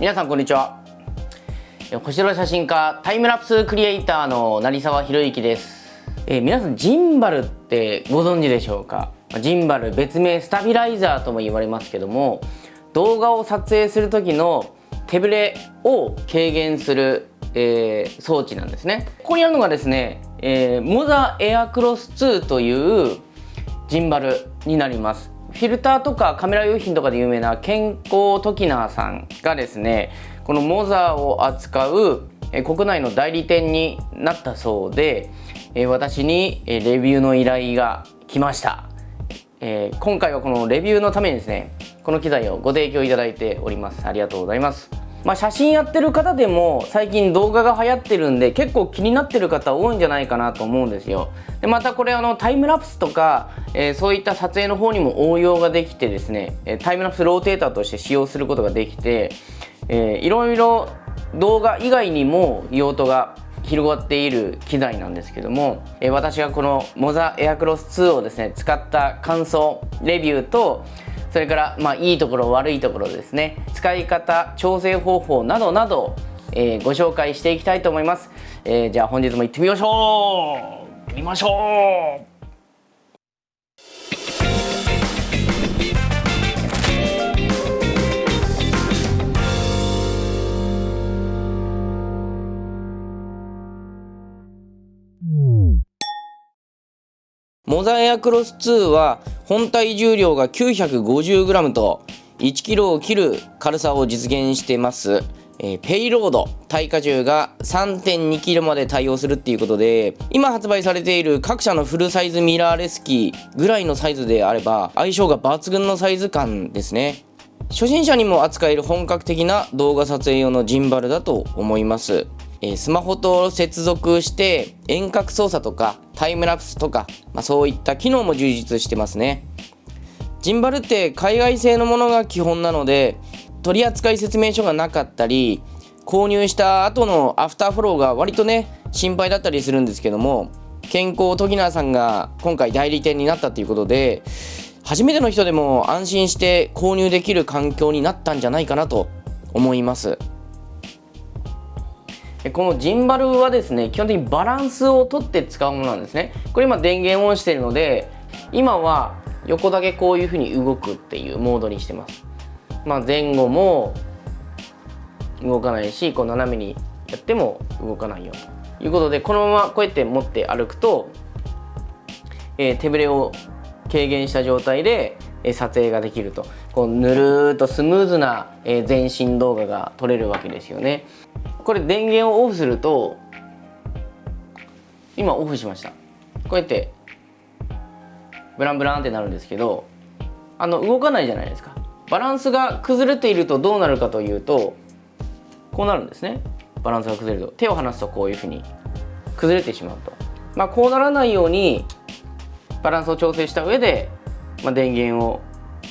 皆さんこんにちは。星空写真家タイムラプスクリエイターの成沢博之です。えー、皆さんジンバルってご存知でしょうか？ジンバル別名スタビライザーとも言われますけども動画を撮影する時の手ぶれを軽減する、えー、装置なんですね。ここにあるのがですね、えー、モザエアクロス2というジンバルになります。フィルターとかカメラ用品とかで有名な健康トキナーさんがですねこのモザーを扱う国内の代理店になったそうで私にレビューの依頼が来ました。今回はこのレビューのためにですねこの機材をご提供いただいております。ありがとうございます。まあ、写真やってる方でも最近動画が流行ってるんで結構気になってる方多いんじゃないかなと思うんですよ。でまたこれあのタイムラプスとか、えー、そういった撮影の方にも応用ができてですねタイムラプスローテーターとして使用することができて、えー、いろいろ動画以外にも用途が広がっている機材なんですけども、えー、私がこのモザエアクロス2をですね使った感想レビューとそれからまあいいところ悪いところですね。使い方調整方法などなど、えー、ご紹介していきたいと思います、えー、じゃあ本日も行ってみましょう。行ってみましょう。モザエアクロス2は本体重量が 950g と 1kg を切る軽さを実現してます。えー、ペイロード耐荷重が 3.2kg まで対応するっていうことで今発売されている各社のフルサイズミラーレス機ぐらいのサイズであれば相性が抜群のサイズ感ですね初心者にも扱える本格的な動画撮影用のジンバルだと思いますえスマホと接続して遠隔操作とかタイムラプスとか、まあ、そういった機能も充実してますねジンバルって海外製のものが基本なので取扱説明書がなかったり購入した後のアフターフォローが割とね心配だったりするんですけども健康トギナーさんが今回代理店になったということで初めての人でも安心して購入できる環境になったんじゃないかなと思います。このジンバルはですね基本的にバランスをとって使うものなんですね。これ今電源オンしているので今は横だけこういうふうに動くっていうモードにしてます。まあ前後も動かないしこう斜めにやっても動かないよということでこのままこうやって持って歩くと、えー、手ぶれを軽減した状態で撮影ができると。こうぬるっとスムーズな全身動画が撮れるわけですよね。これ電源をオフすると今オフしました。こうやってブランブランってなるんですけどあの動かないじゃないですか。バランスが崩れているとどうなるかというとこうなるんですね。バランスが崩れると。手を離すとこういうふうに崩れてしまうと。まあこうならないようにバランスを調整した上で、まあ、電源を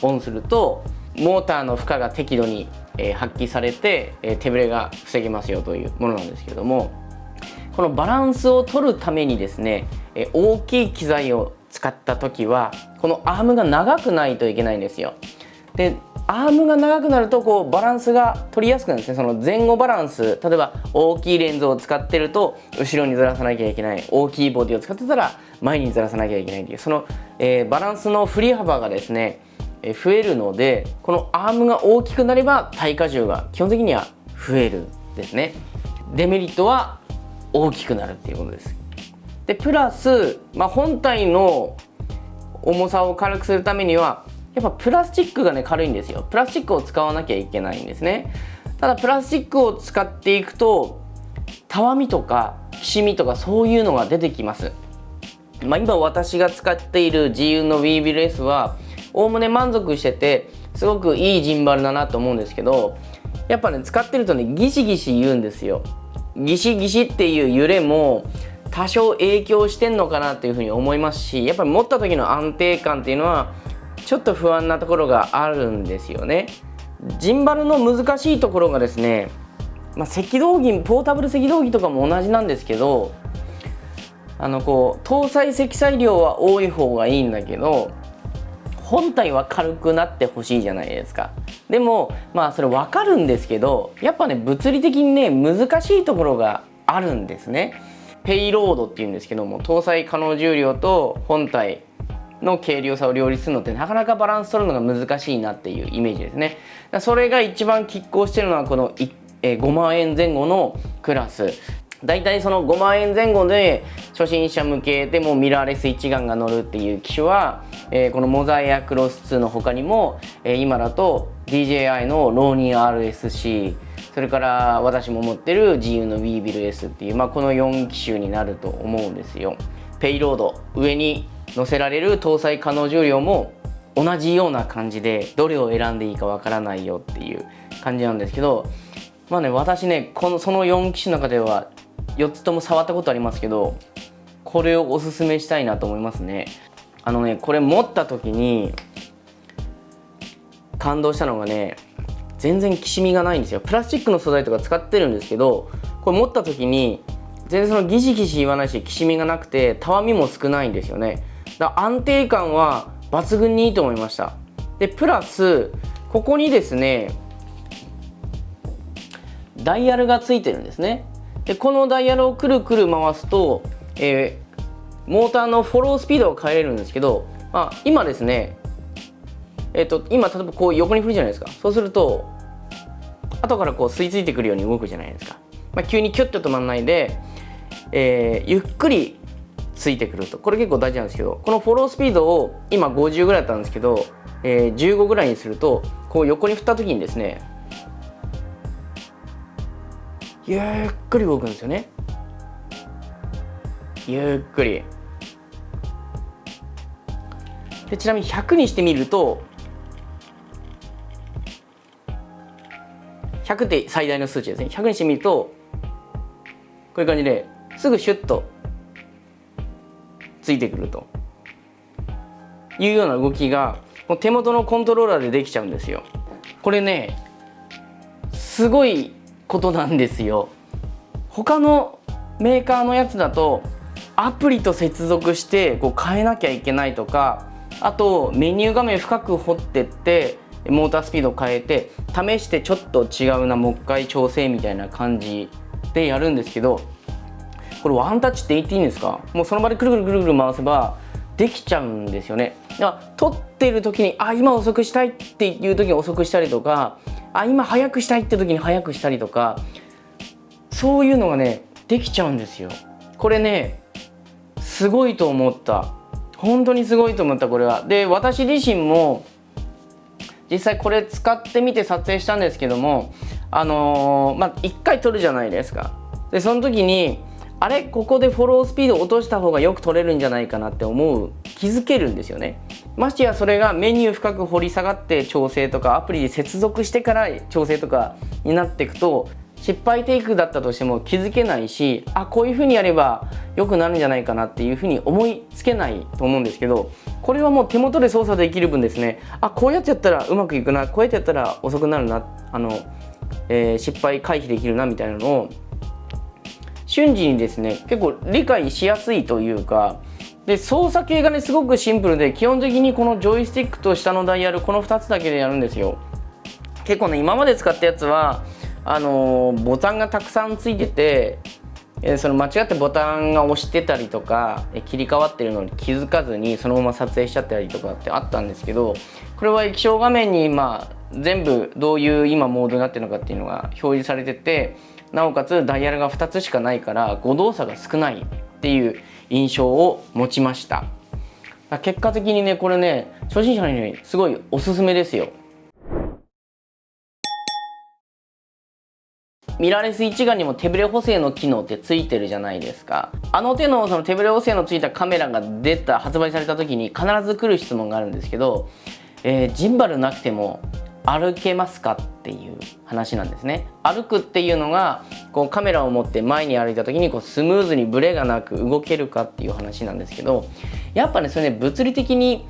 オンするとモーターの負荷が適度にえ、発揮されて、え、手ぶれが防げますよというものなんですけれどもこのバランスを取るためにですね、え、大きい機材を使った時はこのアームが長くないといけないんですよ。でアームが長くなるとこうバランスが取りやすくなるんですね。その前後バランス例えば大きいレンズを使ってると後ろにずらさなきゃいけない。大きいボディを使ってたら前にずらさなきゃいけないっていう。その、えー、バランスの振り幅がですね増えるのでこのアームが大きくなれば耐荷重が基本的には増えるですね。デメリットは大きくなるっていうことです。でプラス、まあ、本体の重さを軽くするためにはやっぱプラスチックがね軽いんですよ。プラスチックを使わなきゃいけないんですね。ただプラスチックを使っていくとたわみとかきしみとかそういうのが出てきます。まあ、今私が使っている GU の WeBLS はおおむね満足しててすごくいいジンバルだなと思うんですけどやっぱね使ってるとねギシギシ言うんですよ。ギシギシっていう揺れも多少影響してんのかなっていうふうに思いますしやっぱり持った時の安定感っていうのはちょっと不安なところがあるんですよね。ジンバルの難しいところがですね、まあ、赤道儀ポータブル赤道儀とかも同じなんですけどあのこう搭載積載量は多い方がいいんだけど本体は軽くなってほしいじゃないですか。でもまあそれ分かるんですけどやっぱね物理的にね難しいところがあるんですね。ペイロードっていうんですけども搭載可能重量と本体の軽量さを両立するのってなかなかバランス取るのが難しいなっていうイメージですね。それが一番拮抗してるのはこの5万円前後のクラス。だいたいその5万円前後で初心者向けでもミラーレス一眼が乗るっていう機種は、えー、このモザイアクロス2の他にも、えー、今だと DJI のローニー RSC それから私も持ってる GU の w ービル S っていう、まあ、この4機種になると思うんですよ。ペイロード上に載せられる搭載可能重量も同じような感じでどれを選んでいいかわからないよっていう感じなんですけどまあね私ねこのその4機種の中では4つとも触ったことありますけどこれをおすすめしたいなと思いますね。あのねこれ持った時に感動したのがね全然きしみがないんですよ。プラスチックの素材とか使ってるんですけどこれ持った時に全然そのギシギシ言わないしきしみがなくてたわみも少ないんですよね。だ安定感は抜群にいいと思いました。でプラスここにですねダイヤルがついてるんですね。でこのダイヤルをくるくる回すと、えー、モーターのフォロースピードを変えれるんですけど、まあ、今ですねえっ、ー、と今例えばこう横に振るじゃないですか。そうすると後からこう吸い付いてくるように動くじゃないですか、まあ、急にキュッと止まらないで、えー、ゆっくりついてくると。これ結構大事なんですけどこのフォロースピードを今50ぐらいだったんですけど、えー、15ぐらいにするとこう横に振った時にですねゆっくり動くんですよね。ゆっくり。でちなみに100にしてみると100って最大の数値ですね。100にしてみるとこういう感じですぐシュッとついてくると。いうような動きがもう手元のコントローラーでできちゃうんですよ。これねすごいことなんですよ。他のメーカーのやつだとアプリと接続してこう変えなきゃいけないとかあとメニュー画面深く掘ってってモータースピードを変えて試してちょっと違うなもう一回調整みたいな感じでやるんですけどこれワンタッチって言っていいんですか？もうその場でくるくるくるくる回せばできちゃうんですよね。だから撮ってる時にあ今遅くしたいっていう時に遅くしたりとかあ今早くしたいって時に早くしたりとかそういうのがねできちゃうんですよ。これねすごいと思った。本当にすごいと思ったこれは。で私自身も実際これ使ってみて撮影したんですけどもあのー、まあ1回撮るじゃないですか。でその時にあれここでフォロースピード落とした方がよく取れるんじゃないかなって思う。気づけるんですよね。ましてやそれがメニュー深く掘り下がって調整とかアプリで接続してから調整とかになっていくと失敗テイクだったとしても気づけないしあこういう風にやれば良くなるんじゃないかなっていう風に思いつけないと思うんですけどこれはもう手元で操作できる分ですね。あこうやってやったらうまくいくなこうやってやったら遅くなるなあの、えー、失敗回避できるなみたいなのを瞬時にですね結構理解しやすいというかで操作系がねすごくシンプルで基本的にこのジョイスティックと下のダイヤルこの2つだけでやるんですよ。結構ね今まで使ったやつはあのー、ボタンがたくさんついててえその間違ってボタンが押してたりとかえ切り替わってるのに気づかずにそのまま撮影しちゃったりとかってあったんですけどこれは液晶画面にまあ全部どういう今モードになってるのかっていうのが表示されててなおかつダイヤルが2つしかないから誤動作が少ないっていう印象を持ちました。結果的にねこれね初心者にすごいおすすめですよ。ミラーレス一眼にも手ブレ補正の機能ってついてるじゃないですか。あの手のその手ブレ補正のついたカメラが出た発売された時に必ず来る質問があるんですけど、えー、ジンバルなくても歩けますかっていう話なんですね。歩くっていうのがこうカメラを持って前に歩いた時にこうスムーズにブレがなく動けるかっていう話なんですけどやっぱねそれね物理的に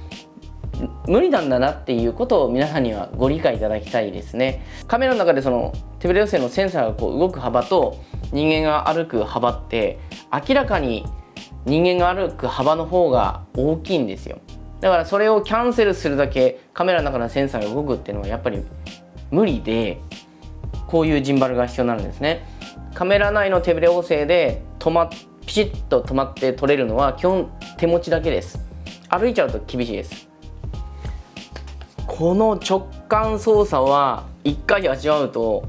無理なんだなっていうことを皆さんにはご理解いただきたいですね。カメラの中でその手ブレ補正のセンサーがこう動く幅と人間が歩く幅って明らかに人間が歩く幅の方が大きいんですよ。だからそれをキャンセルするだけカメラの中のセンサーが動くっていうのはやっぱり無理でこういうジンバルが必要になるんですね。カメラ内の手ブレ補正で止まピシッと止まって撮れるのは基本手持ちだけです。歩いちゃうと厳しいです。この直感操作は1回味わうと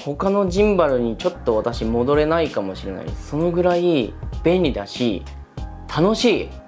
他のジンバルにちょっと私戻れないかもしれない。そのぐらい便利だし楽しい。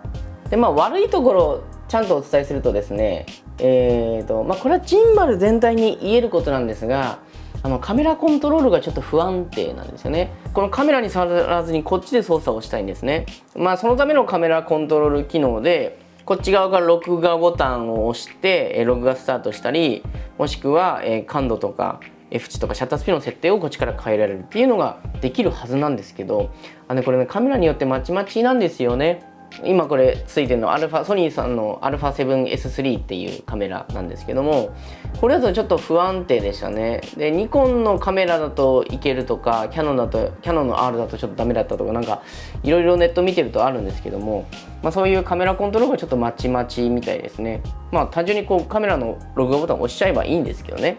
でまあ悪いところをちゃんとお伝えするとですねえーとまあ、これはジンバル全体に言えることなんですがあのカメラコントロールがちょっと不安定なんですよね。このカメラに触らずにこっちで操作をしたいんですね。まあそのためのカメラコントロール機能でこっち側から録画ボタンを押して録画スタートしたりもしくは感度とか F 値とかシャッタースピードの設定をこっちから変えられるっていうのができるはずなんですけどあのこれねカメラによってまちまちなんですよね。今これついてるのアルファソニーさんの α7S3 っていうカメラなんですけどもこれだとちょっと不安定でしたね。でニコンのカメラだといけるとかキヤノンだとキヤノンの R だとちょっとダメだったとかなんかいろいろネット見てるとあるんですけども、まあ、そういうカメラコントロールがちょっとまちまちみたいですね。まあ単純にこうカメラの録画ボタン押しちゃえばいいんですけどね。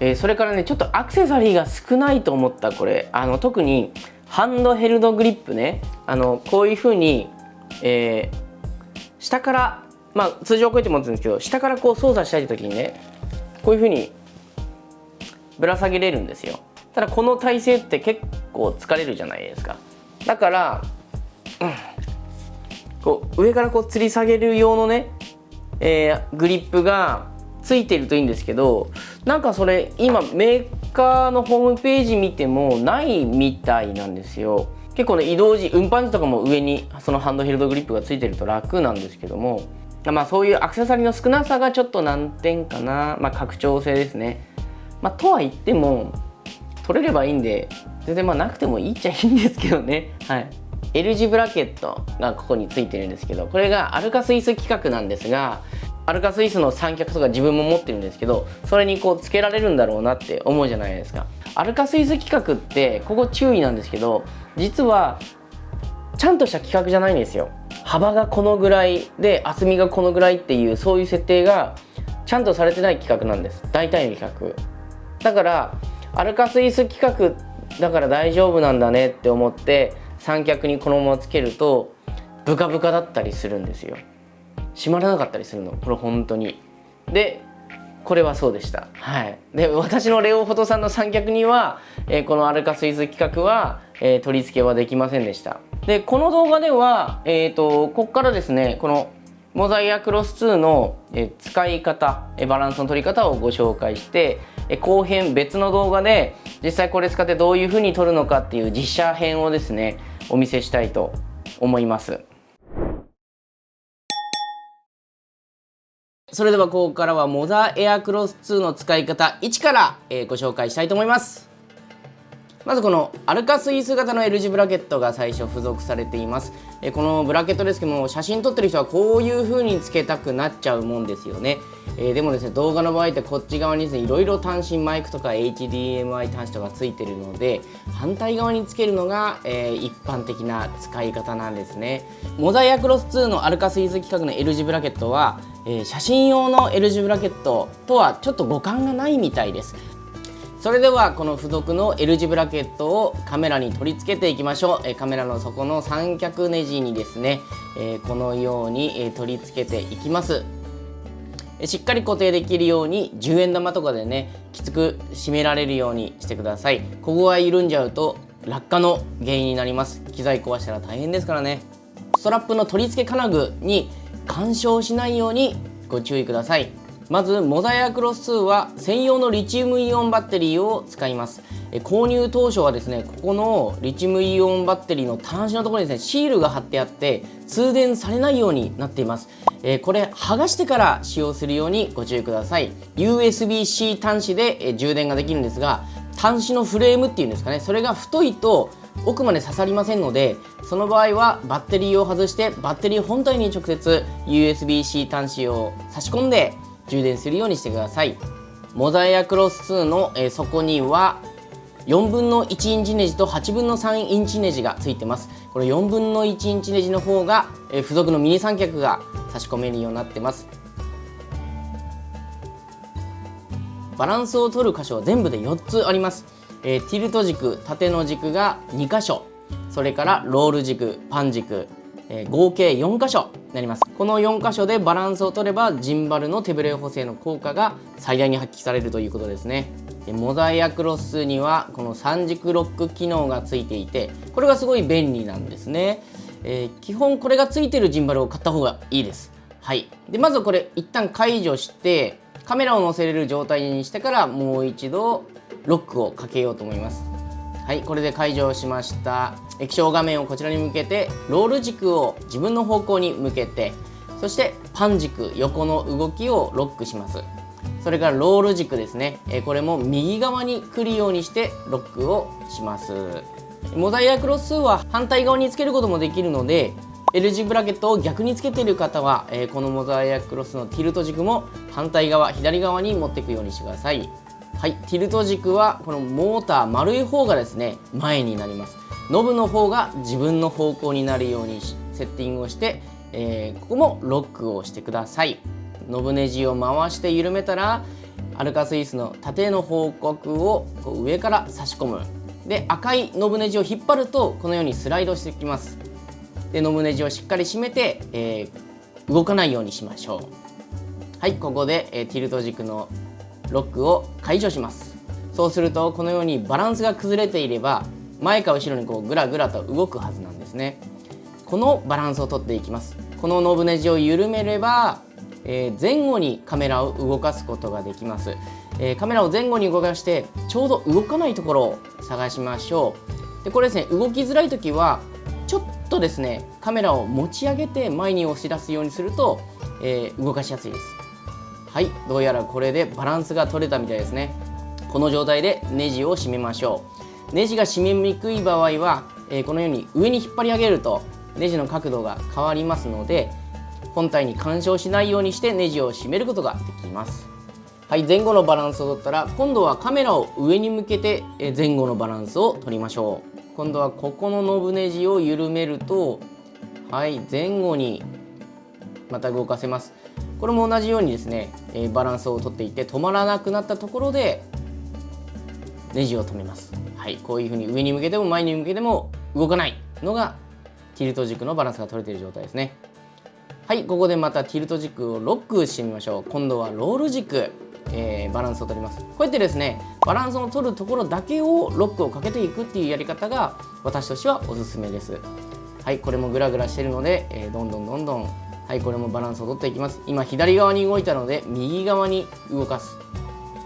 えー、それからねちょっとアクセサリーが少ないと思ったこれ。あの特にハンドヘルドグリップね。あのこういう風にえー、下からまあ通常こうやって持つんですけど下からこう操作したい時にねこういうふうにぶら下げれるんですよ。ただこの体勢って結構疲れるじゃないですか。だから、うん、こう上からこう吊り下げる用のね、えー、グリップがついてるといいんですけどなんかそれ今メーカーのホームページ見てもないみたいなんですよ。結構ね移動時運搬時とかも上にそのハンドヘルドグリップがついてると楽なんですけどもまあそういうアクセサリーの少なさがちょっと難点かな。まあ拡張性ですね。まあとは言っても取れればいいんで全然まあなくてもいいっちゃいいんですけどね。はい。L 字ブラケットがここについてるんですけどこれがアルカスイス規格なんですがアルカスイスの三脚とか自分も持ってるんですけどそれにこうつけられるんだろうなって思うじゃないですか。アルカスイス規格ってここ注意なんですけど実はちゃんとした規格じゃないんですよ。幅がこのぐらいで厚みがこのぐらいっていうそういう設定がちゃんとされてない規格なんです。大体の規格だからアルカスイス規格だから大丈夫なんだねって思って三脚にこのままつけるとブカブカだったりするんですよ。閉まらなかったりするの。これ本当に。でこれはそうでした。はい。で私のレオフォトさんの三脚には、えー、このアルカスイズ企画は、えー、取り付けはできませんでした。でこの動画ではえっ、ー、とここからですねこのモザイアクロス2の使い方バランスの取り方をご紹介して後編別の動画で実際これ使ってどういうふうに撮るのかっていう実写編をですねお見せしたいと思います。それではここからはモザエアクロス2の使い方1から、え、ご紹介したいと思います。まずこのアルカスイス型の L 字ブラケットが最初付属されています、え、このブラケットですけども写真撮ってる人はこういう風につけたくなっちゃうもんですよね。えー、でもですね動画の場合ってこっち側にですねいろいろ単身マイクとか HDMI 端子とかついてるので反対側につけるのが、えー、一般的な使い方なんですね。モザイアクロス2のアルカスイズ規格の L 字ブラケットは、えー、写真用の L 字ブラケットとはちょっと互換がないみたいです。それではこの付属の L 字ブラケットをカメラに取り付けていきましょう。カメラの底の三脚ネジにですねこのように取り付けていきます。しっかり固定できるように10円玉とかでねきつく締められるようにしてください。ここが緩んじゃうと落下の原因になります。機材壊したら大変ですからね。ストラップの取り付け金具に干渉しないようにご注意ください。まずモザイアクロス2は専用のリチウムイオンバッテリーを使います。購入当初はですねここのリチウムイオンバッテリーの端子のところにですねシールが貼ってあって通電されないようになっています。えこれ剥がしてから使用するようにご注意ください。USB-C 端子で、え充電ができるんですが端子のフレームっていうんですかねそれが太いと奥まで刺さりませんのでその場合はバッテリーを外してバッテリー本体に直接 USB-C 端子を差し込んで充電するようにしてください。モザイアクロス2の、え底には4分の1インチネジと8分の3インチネジがついてます。この4分の1インチネジの方が、え付属のミニ三脚が差し込めるようになってます。バランスを取る箇所は全部で4つあります、えー、ティルト軸縦の軸が2箇所。それからロール軸パン軸、えー、合計4箇所になります。この4箇所でバランスを取ればジンバルの手ブレ補正の効果が最大に発揮されるということですね。でモザイアクロスにはこの3軸ロック機能がついていてこれがすごい便利なんですね、えー、基本これがついてるジンバルを買った方がいいです。はい。でまずこれ一旦解除してカメラを載せれる状態にしてからもう一度ロックをかけようと思います。はい。これで解除しました。液晶画面をこちらに向けてロール軸を自分の方向に向けてそしてパン軸横の動きをロックします。それからロール軸ですね。これも右側に来るようにしてロックをします。モザイアクロス数は反対側につけることもできるので L 字ブラケットを逆につけている方は、えこのモザイアクロスのティルト軸も反対側左側に持っていくようにしてください。はい。ティルト軸はこのモーター丸い方がですね前になります。ノブの方が自分の方向になるようにセッティングをして、えー、ここもロックをしてください。ノブネジを回して緩めたらアルカスイスの縦の方角を上から差し込む。で赤いノブネジを引っ張るとこのようにスライドしてきます。でノブネジをしっかり締めて、えー、動かないようにしましょう。はいここで、えー、ティルト軸のロックを解除します。そうするとこのようにバランスが崩れていれば前か後ろにこうグラグラと動くはずなんですね。このバランスをとっていきます。このノブネジを緩めれば、えー、前後にカメラを動かすことができます、えー、カメラを前後に動かしてちょうど動かないところを探しましょう。でこれですね動きづらい時はちょっとですねカメラを持ち上げて前に押し出すようにすると、えー、動かしやすいです。はいどうやらこれでバランスが取れたみたいですね。この状態でネジを締めましょう。ネジが締めにくい場合は、えー、このように上に引っ張り上げるとネジの角度が変わりますので本体に干渉しないようにしてネジを締めることができます。はい前後のバランスを取ったら今度はカメラを上に向けて前後のバランスを取りましょう。今度はここのノブネジを緩めるとはい前後にまた動かせます。これも同じようにですね、えバランスをとっていって止まらなくなったところでネジを止めます。はいこういうふうに上に向けても前に向けても動かないのがティルト軸のバランスが取れている状態ですね。はいここでまたティルト軸をロックしてみましょう。今度はロール軸えー、バランスを取ります。こうやってですねバランスを取るところだけをロックをかけていくっていうやり方が私としてはおすすめです。はいこれもグラグラしてるので、えー、どんどんどんどんはいこれもバランスを取っていきます。今左側に動いたので右側に動かす。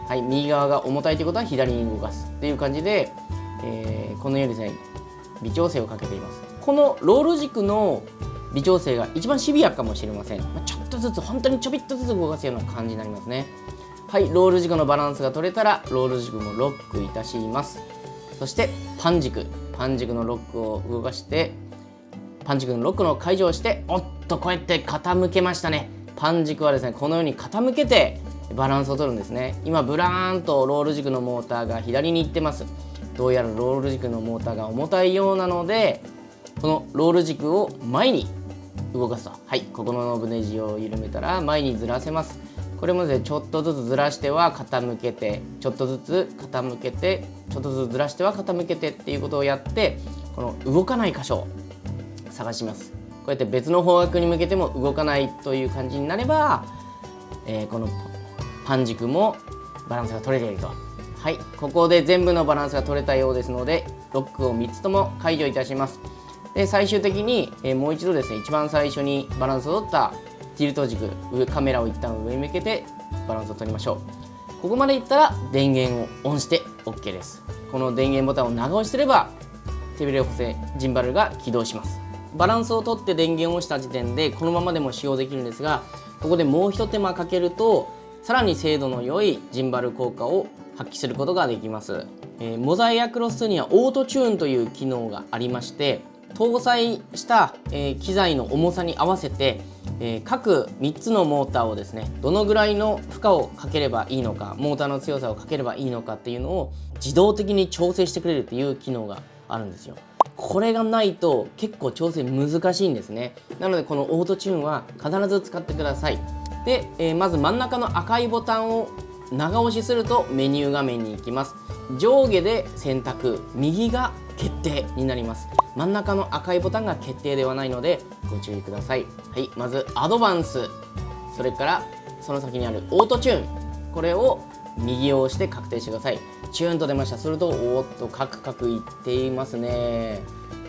はい右側が重たいということは左に動かす。っていう感じで、えー、このようにですね微調整をかけています。このロール軸の微調整が一番シビアかもしれません、まあ、ちょっとずつ本当にちょびっとずつ動かすような感じになりますね。はいロール軸のバランスが取れたらロール軸もロックいたします。そしてパン軸。パン軸のロックを動かしてパン軸のロックの解除をしておっとこうやって傾けましたね。パン軸はですねこのように傾けてバランスを取るんですね。今ブラーンとロール軸のモーターが左に行ってます。どうやらロール軸のモーターが重たいようなのでこのロール軸を前に動かすと。はいここのノブネジを緩めたら前にずらせます。これもですねちょっとずつずらしては傾けてちょっとずつ傾けてちょっとずつずらしては傾けてっていうことをやってこの動かない箇所を探します。こうやって別の方角に向けても動かないという感じになれば、えー、このパン軸もバランスが取れていると。はい。ここで全部のバランスが取れたようですのでロックを3つとも解除いたします。で最終的に、えー、もう一度ですね一番最初にバランスを取ったティルト軸カメラを一旦上に向けてバランスを取りましょう。ここまでいったら電源をオンして OK です。この電源ボタンを長押しすれば手ブレ補正ジンバルが起動します。バランスを取って電源を押した時点でこのままでも使用できるんですがここでもう一手間かけるとさらに精度の良いジンバル効果を発揮することができます、えー、モザイアクロス2にはオートチューンという機能がありまして搭載した、えー、機材の重さに合わせてえー、各3つのモーターをですねどのぐらいの負荷をかければいいのかモーターの強さをかければいいのかっていうのを自動的に調整してくれるっていう機能があるんですよ。これがないと結構調整難しいんですね。なのでこのオートチューンは必ず使ってください。で、えー、まず真ん中の赤いボタンを長押しするとメニュー画面に行きます。上下で選択右が決定になります。真ん中の赤いボタンが決定ではないのでご注意ください。はいまずアドバンス。それからその先にあるオートチューン。これを右を押して確定してください。チューンと出ました。するとおっとカクカクいっていますね。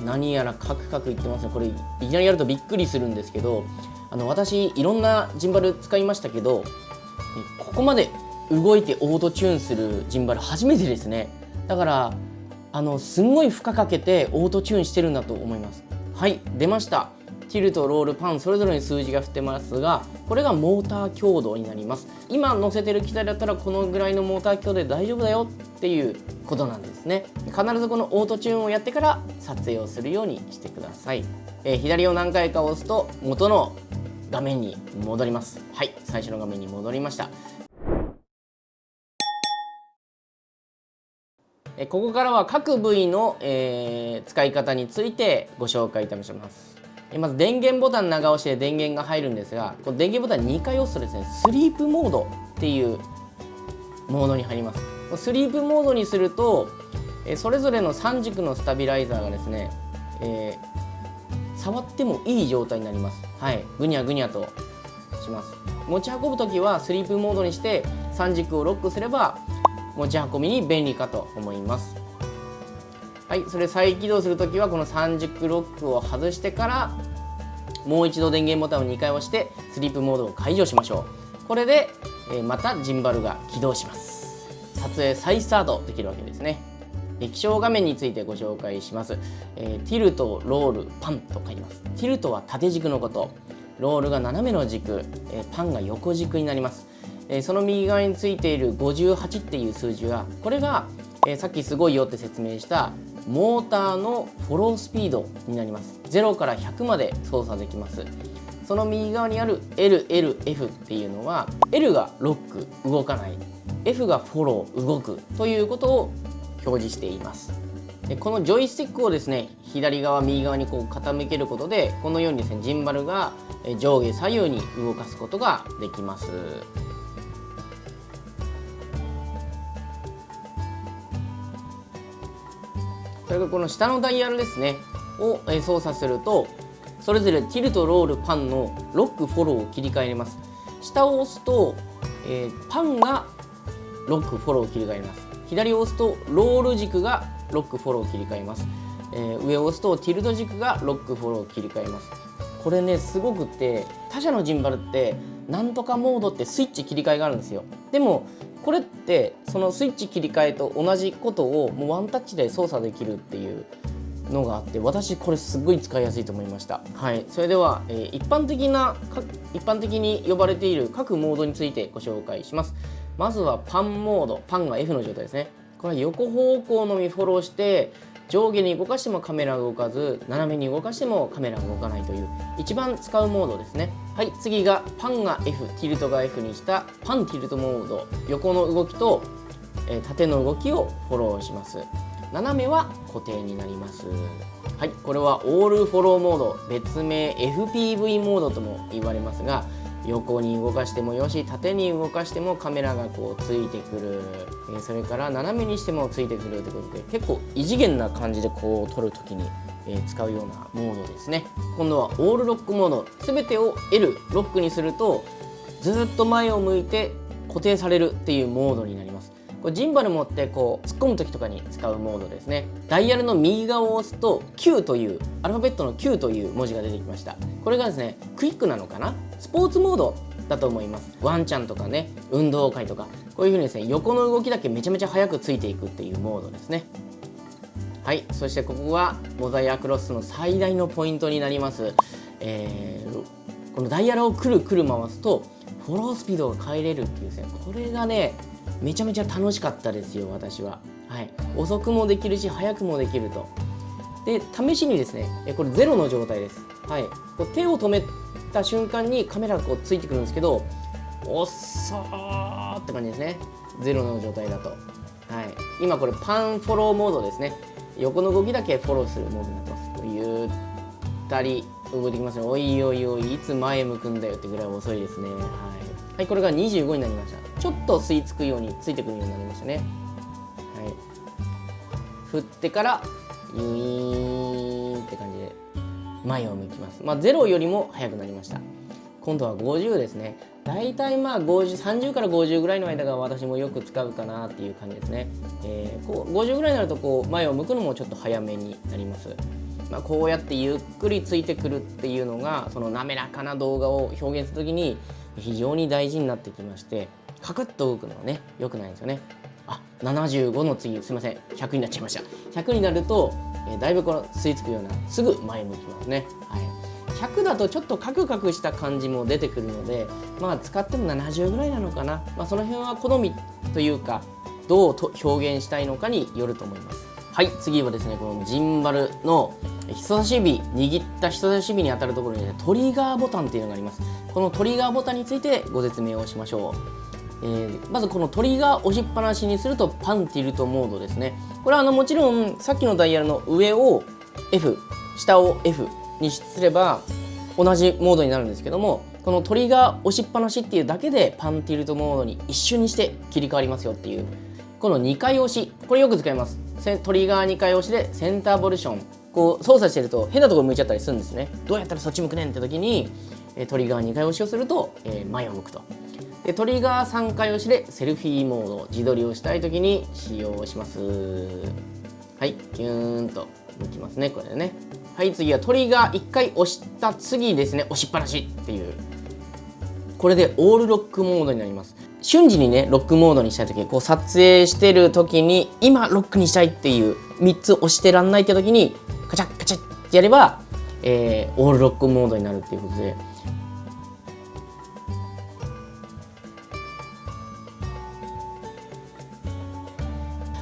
何やらカクカクいってますね。これいきなりやるとびっくりするんですけどあの私いろんなジンバル使いましたけどここまで動いてオートチューンするジンバル初めてですね。だからあのすんごい負荷かけてオートチューンしてるんだと思います。はい出ました。ティルとロールパンそれぞれに数字が振ってますがこれがモーター強度になります。今乗せてる機体だったらこのぐらいのモーター強度で大丈夫だよっていうことなんですね。必ずこのオートチューンをやってから撮影をするようにしてください、えー、左を何回か押すと元の画面に戻ります。はい最初の画面に戻りました。ここからは各部位の、えー、使い方についてご紹介いたします。まず電源ボタン長押しで電源が入るんですがこの電源ボタン2回押すとですねスリープモードっていうモードに入ります。スリープモードにするとそれぞれの3軸のスタビライザーがですね、えー、触ってもいい状態になります。はい。ぐにゃぐにゃとします。持ち運ぶ時はスリープモードにして3軸をロックすれば持ち運びに便利かと思います。はいそれ再起動するときはこの30ロックを外してからもう一度電源ボタンを2回押してスリープモードを解除しましょう。これで、えまたジンバルが起動します。撮影再スタートできるわけですね。液晶画面についてご紹介します、えー、ティルトロールパンと書いてます。ティルトは縦軸のこと。ロールが斜めの軸、えー、パンが横軸になります。えその右側についている58っていう数字はこれが、えさっきすごいよって説明したモーターのフォロースピードになります。0から100まで操作できます。その右側にある LLF っていうのは L がロック動かない。F がフォロー動くということを表示しています。でこのジョイスティックをですね左側右側にこう傾けることでこのようにですねジンバルが上下左右に動かすことができます。それからこの下のダイヤルですね。を操作するとそれぞれティルとロールパンのロックフォローを切り替えれます。下を押すと、えー、パンがロックフォローを切り替えます。左を押すとロール軸がロックフォローを切り替えます、えー、上を押すとティルト軸がロックフォローを切り替えます。これねすごくって他社のジンバルってなんとかモードってスイッチ切り替えがあるんですよ。でもこれってそのスイッチ切り替えと同じことをもうワンタッチで操作できるっていうのがあって私これすごい使いやすいと思いました。はい。それでは、えー、一般的な一般的に呼ばれている各モードについてご紹介します。まずはパンモード。パンが F の状態ですね。これは横方向のみフォローして上下に動かしてもカメラが動かず斜めに動かしてもカメラが動かないという一番使うモードですね。はい次がパンが F ティルトが F にしたパンティルトモード。横の動きと、えー、縦の動きをフォローします。斜めは固定になります。はいこれはオールフォローモード。別名 FPV モードとも言われますが横に動かしてもよし縦に動かしてもカメラがこうついてくる、えそれから斜めにしてもついてくるということで結構異次元な感じでこう撮る時に、え使うようなモードですね。今度はオールロックモード全てを L ロックにするとずっと前を向いて固定されるっていうモードになります。これジンバル持ってこう突っ込む時とかに使うモードですね。ダイヤルの右側を押すと Q というアルファベットの Q という文字が出てきました。これがですねクイックなのかな？スポーツモードだと思います。ワンちゃんとかね運動会とか。こういう風にですね横の動きだけめちゃめちゃ速くついていくっていうモードですね。はいそしてここがモザイアクロスの最大のポイントになります、えー、このダイヤルをくるくる回すとフォロースピードが変えれるっていうですねこれがねめちゃめちゃ楽しかったですよ私は、はい、遅くもできるし速くもできると。で試しにですねこれゼロの状態です、はい、こう手を止めた瞬間にカメラがこうついてくるんですけど遅ーって感じですね。ゼロの状態だと、はい、今これパンフォローモードですね。横の動きだけフォローするモードになってます。ゆったり動いてきますね。おいおいおいいつ前向くんだよってぐらい遅いですね。はい、はい、これが25になりました。ちょっと吸い付くようについてくるようになりましたね。はい。振ってからユイーンって感じで前を向きます。まあ0よりも速くなりました。今度は50ですね。大体まあ530から50ぐらいの間が私もよく使うかなっていう感じですね、えー、こう50ぐらいになるとこう前を向くのもちょっと早めになります。まあ、こうやってゆっくりついてくるっていうのがその滑らかな動画を表現する時に非常に大事になってきましてカクッと動くのはね良くないんですよね。あ75の次すいません100になっちゃいました。100になると、えー、だいぶこの吸い付くようなすぐ前向きますね、はい、100だとちょっとカクカクした感じも出てくるのでまあ使っても70ぐらいなのかな、まあ、その辺は好みというかどうと表現したいのかによると思います。はい次はですねこのジンバルの人差し指握った人差し指に当たるところに、ね、トリガーボタンっていうのがあります。このトリガーボタンについてご説明をしましょう、えー、まずこのトリガー押しっぱなしにするとパンティルトモードですね。これはあのもちろんさっきのダイヤルの上を F 下を F にすれば同じモードになるんですけどもこのトリガー押しっぱなしっていうだけでパンティルトモードに一瞬にして切り替わりますよっていうこの2回押しこれよく使います。トリガー2回押しでセンターボルション。こう操作してると変なところ向いちゃったりするんですね。どうやったらそっち向くねんって時にトリガー2回押しをすると前を向くと。でトリガー3回押しでセルフィーモード自撮りをしたい時に使用します。はいギューンと向きますねこれね。はい次はトリガー1回押した次ですね。押しっぱなしっていう。これでオールロックモードになります。瞬時にねロックモードにしたい時こう撮影してる時に今ロックにしたいっていう3つ押してらんないって時にカチャッカチャッってやれば、えー、オールロックモードになるっていうことで。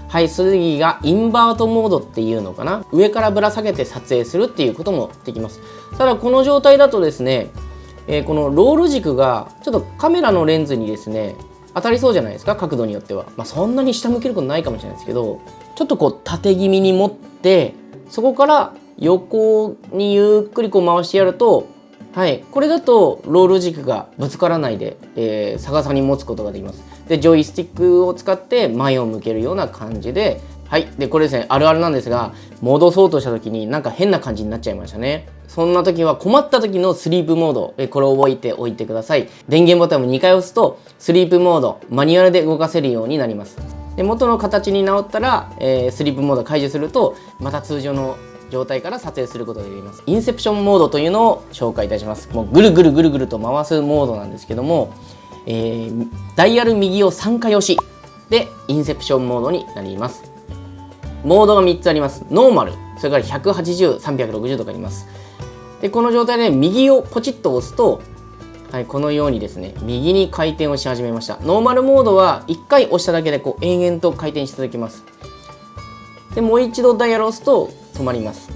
はい次がインバートモードっていうのかな。上からぶら下げて撮影するっていうこともできます。ただこの状態だとですね、えー、このロール軸がちょっとカメラのレンズにですね当たりそうじゃないですか角度によっては、まあ、そんなに下向けることないかもしれないですけどちょっとこう縦気味に持ってそこから横にゆっくりこう回してやるとはいこれだとロール軸がぶつからないで、えー、逆さに持つことができますでジョイスティックを使って前を向けるような感じではいでこれですねあるあるなんですが戻そうとした時になんか変な感じになっちゃいましたねそんな時は困った時のスリープモード、これを覚えておいてください。電源ボタンを2回押すと、スリープモード、マニュアルで動かせるようになります。で元の形に直ったら、えー、スリープモード解除すると、また通常の状態から撮影することができます。インセプションモードというのを紹介いたします。もうぐるぐるぐるぐると回すモードなんですけども、えー、ダイヤル右を3回押しでインセプションモードになります。モードが3つあります。ノーマル、それから180、360とかあります。でこの状態で右をポチッと押すと、はい、このようにですね右に回転をし始めました。ノーマルモードは1回押しただけでこう延々と回転し続けます。でもう一度ダイヤルを押すと止まります。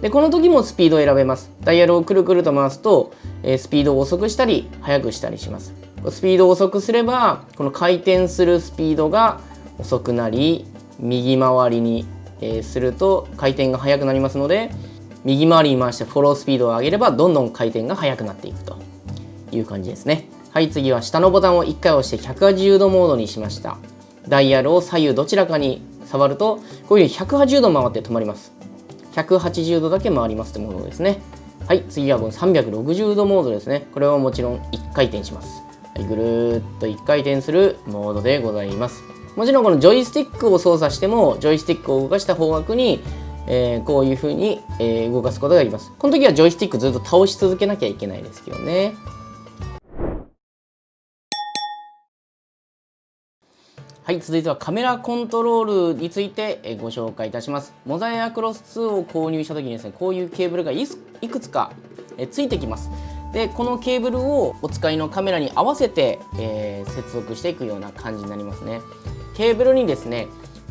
でこの時もスピードを選べます。ダイヤルをくるくると回すと、えー、スピードを遅くしたり速くしたりします。スピードを遅くすればこの回転するスピードが遅くなり右回りに、えー、すると回転が速くなりますので右回りに回してフォロースピードを上げればどんどん回転が速くなっていくと。いう感じですね。はい次は下のボタンを1回押して180度モードにしました。ダイヤルを左右どちらかに触るとこういうふうに180度回って止まります。180度だけ回りますってモードですね。はい次はこの360度モードですね。これはもちろん1回転します。はい、ぐるっと1回転するモードでございます。もちろんこのジョイスティックを操作してもジョイスティックを動かした方角にえー、こういう風に、えー、動かすことができます。この時はジョイスティックずっと倒し続けなきゃいけないですけどね。はい、続いてはカメラコントロールについてご紹介いたします。モザイアクロス2を購入した時にですね、こういうケーブルがいくつかついてきます。で、このケーブルをお使いのカメラに合わせて、えー、接続していくような感じになりますね。ケーブルにですね、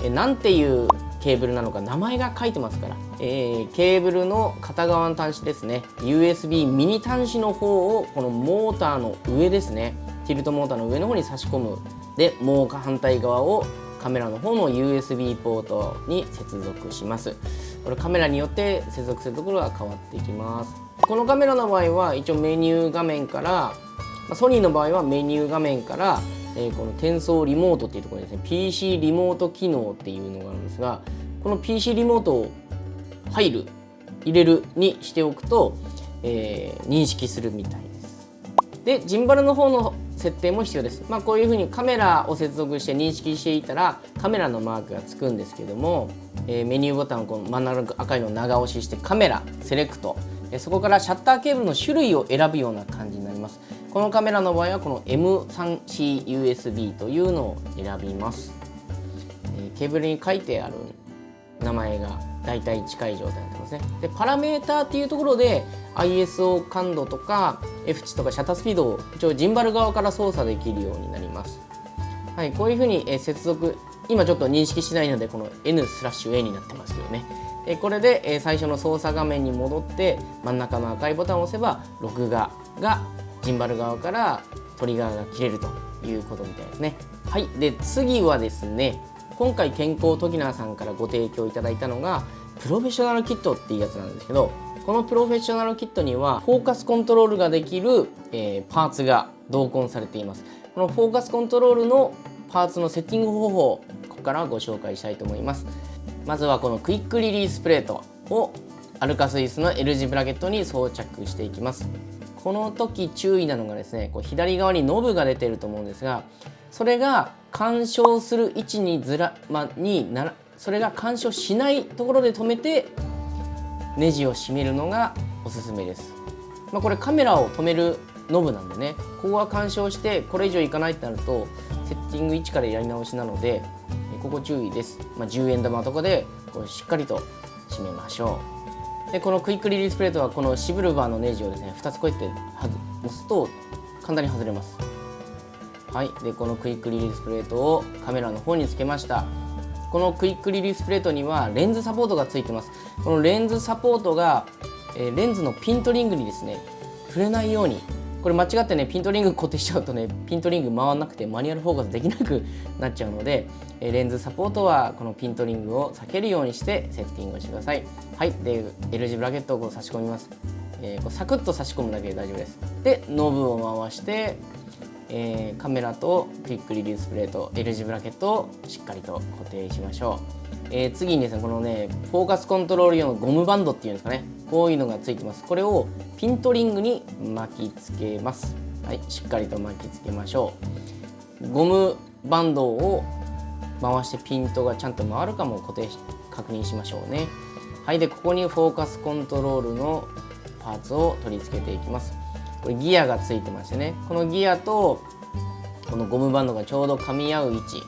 なんていうケーブルなのか名前が書いてますから、えー、ケーブルの片側の端子ですね USB ミニ端子の方をこのモーターの上ですねティルトモーターの上の方に差し込むでもう反対側をカメラの方の USB ポートに接続します。これカメラによって接続するところが変わってきます。このカメラの場合は一応メニュー画面からソニーの場合はメニュー画面からえこの転送リモートっていうところですね。PC リモート機能っていうのがあるんですがこの PC リモートを入る入れるにしておくと、えー、認識するみたいでジンバルの方の設定も必要です、まあ、こういうふうにカメラを接続して認識していたらカメラのマークがつくんですけども、えー、メニューボタンをこの真ん中赤いのを長押ししてカメラセレクト。そこからシャッターケーブルの種類を選ぶような感じになります。このカメラの場合はこの M3CUSB というのを選びます、えー、ケーブルに書いてある名前が大体近い状態になってますね。でパラメーターっていうところで ISO 感度とか F 値とかシャッタースピードを一応ジンバル側から操作できるようになります。はいこういうふうに接続今ちょっと認識しないのでこの N スラッシュ A になってますけどね。これで最初の操作画面に戻って真ん中の赤いボタンを押せば録画がジンバル側からトリガーが切れるということみたいですね。はいで次はですね今回健康トキナーさんからご提供いただいたのがプロフェッショナルキットっていうやつなんですけどこのプロフェッショナルキットにはフォーカスコントロールができる、えー、パーツが同梱されています。このフォーカスコントロールのパーツのセッティング方法ここからご紹介したいと思います。まずはこのクイックリリースプレートをアルカスイスの L 字ブラケットに装着していきます。この時注意なのがですねこう左側にノブが出てると思うんですがそれが干渉する位置にずら、まにならそれが干渉しないところで止めてネジを締めるのがおすすめです、まあ、これカメラを止めるノブなんでねここは干渉してこれ以上いかないってなるとセッティング位置からやり直しなのでここ注意です、まあ、10円玉とかでこうしっかりと締めましょう。でこのクイックリリースプレートはこのシブルバーのネジをですね2つこうやって押すと簡単に外れます。はい。でこのクイックリリースプレートをカメラの方につけました。このクイックリリースプレートにはレンズサポートがついてます。このレンズサポートが、えレンズのピントリングにですね触れないようにこれ間違ってねピントリング固定しちゃうとねピントリング回らなくてマニュアルフォーカスできなくなっちゃうのでレンズサポートはこのピントリングを避けるようにしてセッティングをしてください。はい。で L 字ブラケットをこう差し込みます、えー、こうサクッと差し込むだけで大丈夫です。でノブを回してえー、カメラとクイックリリースプレート L 字ブラケットをしっかりと固定しましょう、えー、次にですねこのねフォーカスコントロール用のゴムバンドっていうんですかねこういうのがついてます。これをピントリングに巻きつけます。はいしっかりと巻きつけましょうゴムバンドを回してピントがちゃんと回るかも固定確認しましょうね。はいでここにフォーカスコントロールのパーツを取り付けていきます。これギアがついてましてね。このギアとこのゴムバンドがちょうど噛み合う位置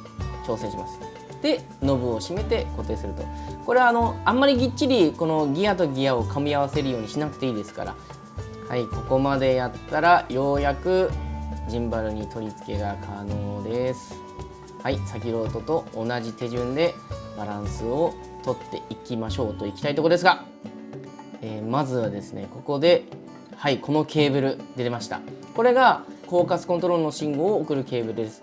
調整します。でノブを締めて固定すると。これはあのあんまりぎっちりこのギアとギアを噛み合わせるようにしなくていいですから。はいここまでやったらようやくジンバルに取り付けが可能です。はい先ほどと同じ手順でバランスをとっていきましょうといきたいところですが、えー、まずはですねここではいこのケーブル出ました。これがフォーカスコントロールの信号を送るケーブルです、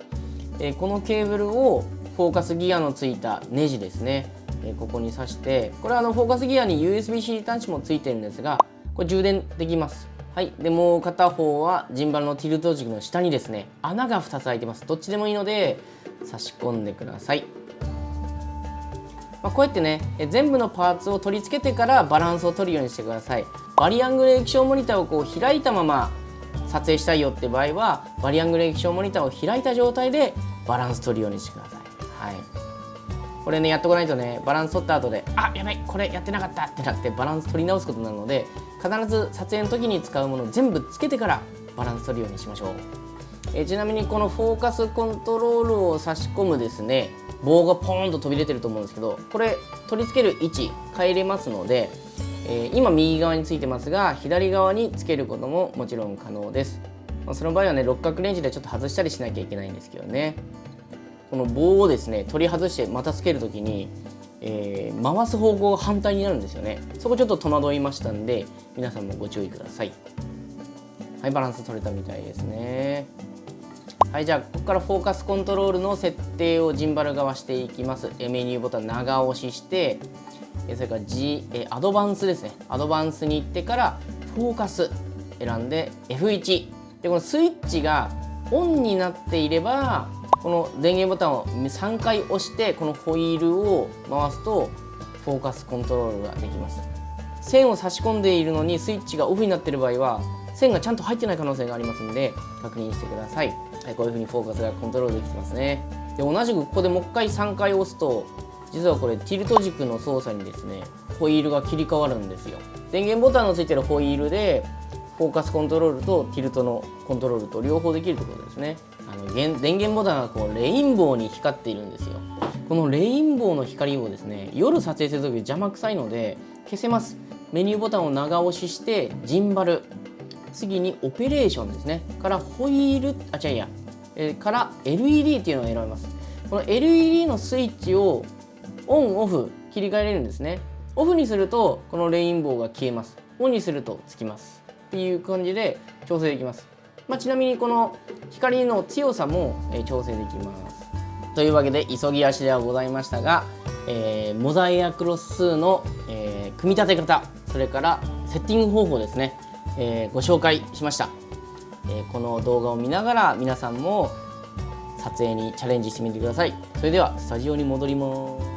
えー、このケーブルをフォーカスギアのついたネジですね、えー、ここに挿してこれはあのフォーカスギアに USB-C 端子もついてるんですがこれ充電できます。はいでもう片方はジンバルのティルト軸の下にですね穴が2つ開いてます。どっちでもいいので差し込んでください。まあ、こうやってね全部のパーツを取り付けてからバランスを取るようにしてください。バリアングル液晶モニターをこう開いたまま撮影したいよって場合はバリアングル液晶モニターを開いた状態でバランス取るようにしてください、はい、これねやってこないとねバランス取った後であやばいこれやってなかったってなってバランス取り直すことになるので必ず撮影の時に使うものを全部つけてからバランス取るようにしましょう。えちなみにこのフォーカスコントロールを差し込むですね棒がポーンと飛び出てると思うんですけどこれ取り付ける位置変えれますので、え、今右側についてますが左側につけることももちろん可能です、まあ、その場合はね六角レンジでちょっと外したりしなきゃいけないんですけどね。この棒をですね取り外してまたつける時にえー、回す方向が反対になるんですよね。そこちょっと戸惑いましたんで皆さんもご注意ください。はいバランス取れたみたいですね。はいじゃあここからフォーカスコントロールの設定をジンバル側していきます。メニューボタン長押ししてそれから G えアドバンスですね。アドバンスに行ってからフォーカス選んで F1 でこのスイッチがオンになっていればこの電源ボタンを3回押してこのホイールを回すとフォーカスコントロールができます。線を差し込んでいるのにスイッチがオフになっている場合は線がちゃんと入ってない可能性がありますので確認してください、はい、こういうふうにフォーカスがコントロールできてますね。で同じくここでもう一回3回押すと実はこれティルト軸の操作にですねホイールが切り替わるんですよ。電源ボタンのついてるホイールでフォーカスコントロールとティルトのコントロールと両方できるところですね。あの電源ボタンがこうレインボーに光っているんですよ。このレインボーの光をですね夜撮影する時邪魔くさいので消せます。メニューボタンを長押ししてジンバル。次にオペレーションですね。からホイールあ違ういや、え、から LED っていうのを選びます。この LED のスイッチをオンオフ切り替えれるんですね。オフにするとこのレインボーが消えます。オンにするとつきます。っていう感じで調整できます、まあ、ちなみにこの光の強さも、調整できます。というわけで急ぎ足ではございましたが、えー、モザイアクロス数の、えー、組み立て方それからセッティング方法ですね、えー、ご紹介しました、えこの動画を見ながら皆さんも撮影にチャレンジしてみてください。それではスタジオに戻ります。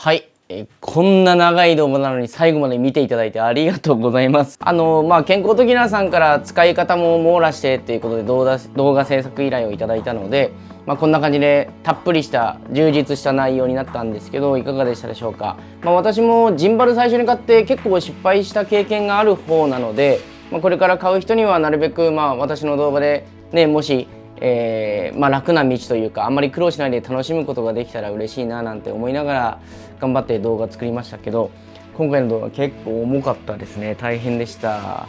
はい。えこんな長い動画なのに最後まで見ていただいてありがとうございます。あのまあ、健康的なさんから使い方も網羅してっていうことで動画動画制作依頼をいただいたので、まあ、こんな感じでたっぷりした充実した内容になったんですけどいかがでしたでしょうか、まあ、私もジンバル最初に買って結構失敗した経験がある方なので、ま、これから買う人にはなるべくまあ私の動画でねもしえー、まあ、楽な道というかあんまり苦労しないで楽しむことができたら嬉しいななんて思いながら頑張って動画作りましたけど今回の動画結構重かったですね。大変でした。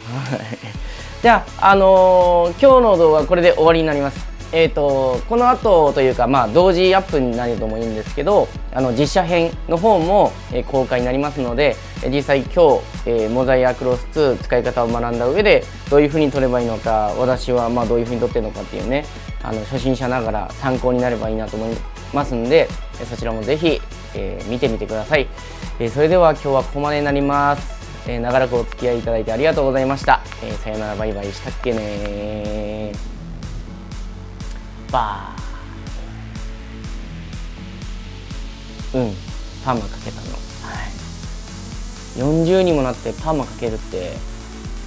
じゃあ、あのー、今日の動画はこれで終わりになります。えーと、この後というか、まあ、同時アップになるともいいんですけどあの実写編の方も、えー、公開になりますので実際今日、えー、モザイアクロス2使い方を学んだ上でどういうふうに撮ればいいのか私はまあどういうふうに撮ってるのかっていうねあの初心者ながら参考になればいいなと思いますんでそちらもぜひ、えー、見てみてください、えそれでは今日はここまでになります。え長らくお付き合いいただいてありがとうございました、えさよならバイバイしたっけねバー。うん。パーマかけたの、はい、40にもなってパーマかけるって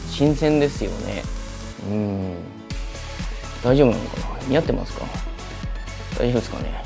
新鮮ですよね。うん。大丈夫なのかな？似合ってますか？大丈夫ですかね？